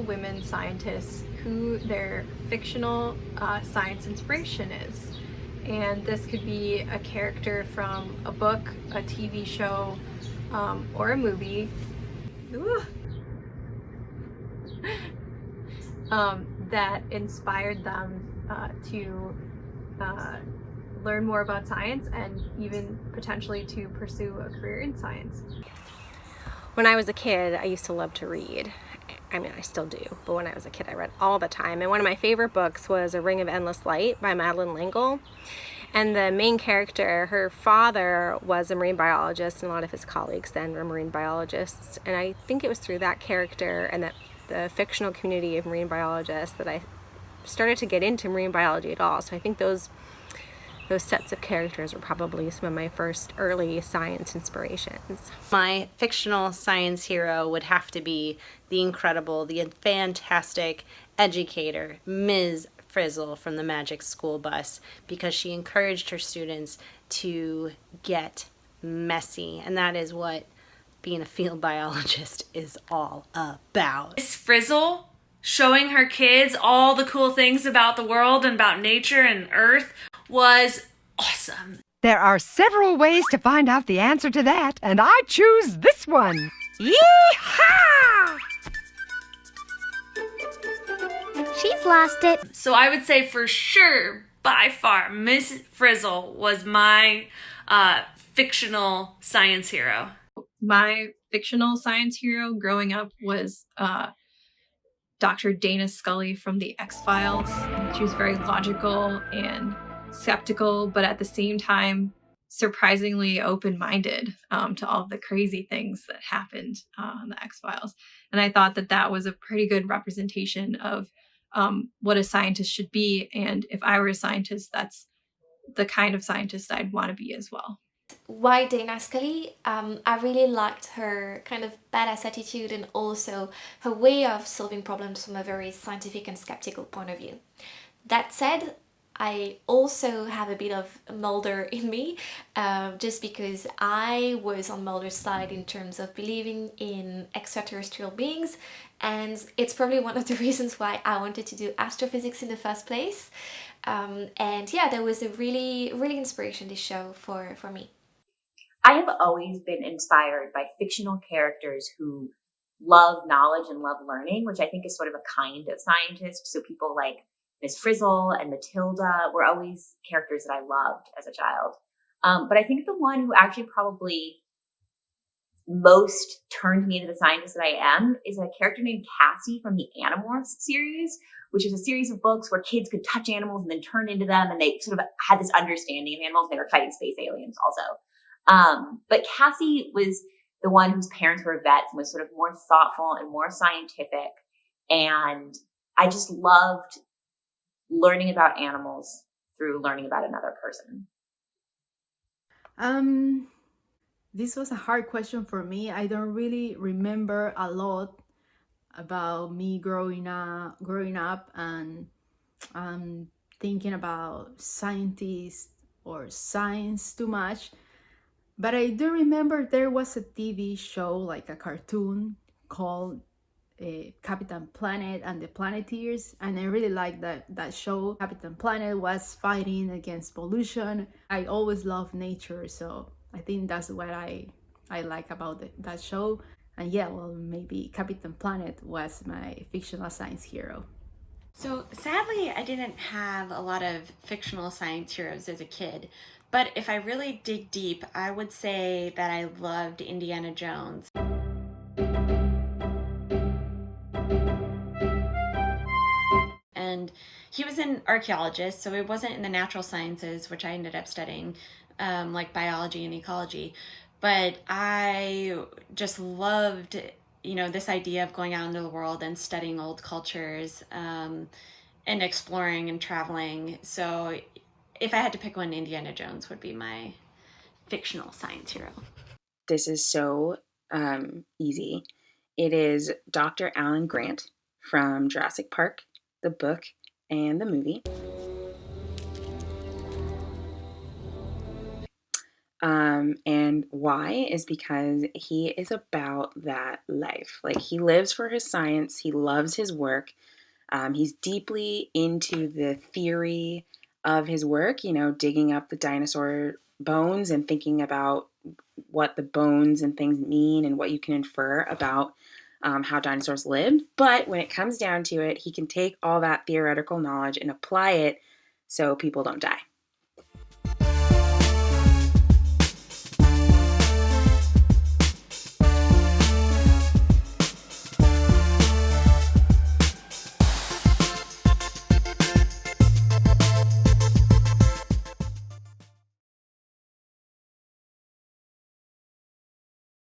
women scientists who their fictional uh, science inspiration is. And this could be a character from a book, a TV show, um, or a movie. um, that inspired them uh, to uh, learn more about science and even potentially to pursue a career in science. When I was a kid, I used to love to read. I mean, I still do, but when I was a kid, I read all the time. And one of my favorite books was A Ring of Endless Light by Madeleine L'Engle. And the main character, her father was a marine biologist, and a lot of his colleagues then were marine biologists. And I think it was through that character and that the fictional community of marine biologists that I started to get into marine biology at all. So I think those those sets of characters were probably some of my first early science inspirations. My fictional science hero would have to be the incredible, the fantastic educator, Ms. Frizzle from the Magic School Bus, because she encouraged her students to get messy. And that is what being a field biologist is all about. Miss Frizzle showing her kids all the cool things about the world and about nature and earth was awesome. There are several ways to find out the answer to that, and I choose this one. Yee-haw! She's lost it. So I would say for sure, by far, Miss Frizzle was my uh, fictional science hero. My fictional science hero growing up was uh, Dr. Dana Scully from the X-Files. She was very logical and skeptical, but at the same time, surprisingly open-minded um, to all the crazy things that happened uh, on the X-Files. And I thought that that was a pretty good representation of um, what a scientist should be. And if I were a scientist, that's the kind of scientist I'd want to be as well. Why Dana Scully? Um, I really liked her kind of badass attitude and also her way of solving problems from a very scientific and skeptical point of view. That said, I also have a bit of Mulder in me uh, just because I was on Mulder's side in terms of believing in extraterrestrial beings and it's probably one of the reasons why I wanted to do astrophysics in the first place um, and yeah that was a really really inspiration this show for for me. I have always been inspired by fictional characters who love knowledge and love learning, which I think is sort of a kind of scientist. So people like Miss Frizzle and Matilda were always characters that I loved as a child. Um, but I think the one who actually probably most turned me into the scientist that I am is a character named Cassie from the Animorphs series, which is a series of books where kids could touch animals and then turn into them, and they sort of had this understanding of animals. They were fighting space aliens also. Um, but Cassie was the one whose parents were vets and was sort of more thoughtful and more scientific. And I just loved learning about animals through learning about another person? Um, this was a hard question for me. I don't really remember a lot about me growing up, growing up and um, thinking about scientists or science too much. But I do remember there was a TV show, like a cartoon called uh, Captain Planet and the Planeteers and I really like that that show. Captain Planet was fighting against pollution. I always love nature so I think that's what I I like about the, that show. And yeah well maybe Captain Planet was my fictional science hero. So sadly I didn't have a lot of fictional science heroes as a kid but if I really dig deep I would say that I loved Indiana Jones he was an archaeologist, so it wasn't in the natural sciences, which I ended up studying, um, like biology and ecology. But I just loved, you know, this idea of going out into the world and studying old cultures um, and exploring and traveling. So if I had to pick one, Indiana Jones would be my fictional science hero. This is so um, easy. It is Dr. Alan Grant from Jurassic Park the book, and the movie. Um, and why is because he is about that life. Like he lives for his science, he loves his work. Um, he's deeply into the theory of his work, you know, digging up the dinosaur bones and thinking about what the bones and things mean and what you can infer about um, how dinosaurs lived. But when it comes down to it, he can take all that theoretical knowledge and apply it so people don't die.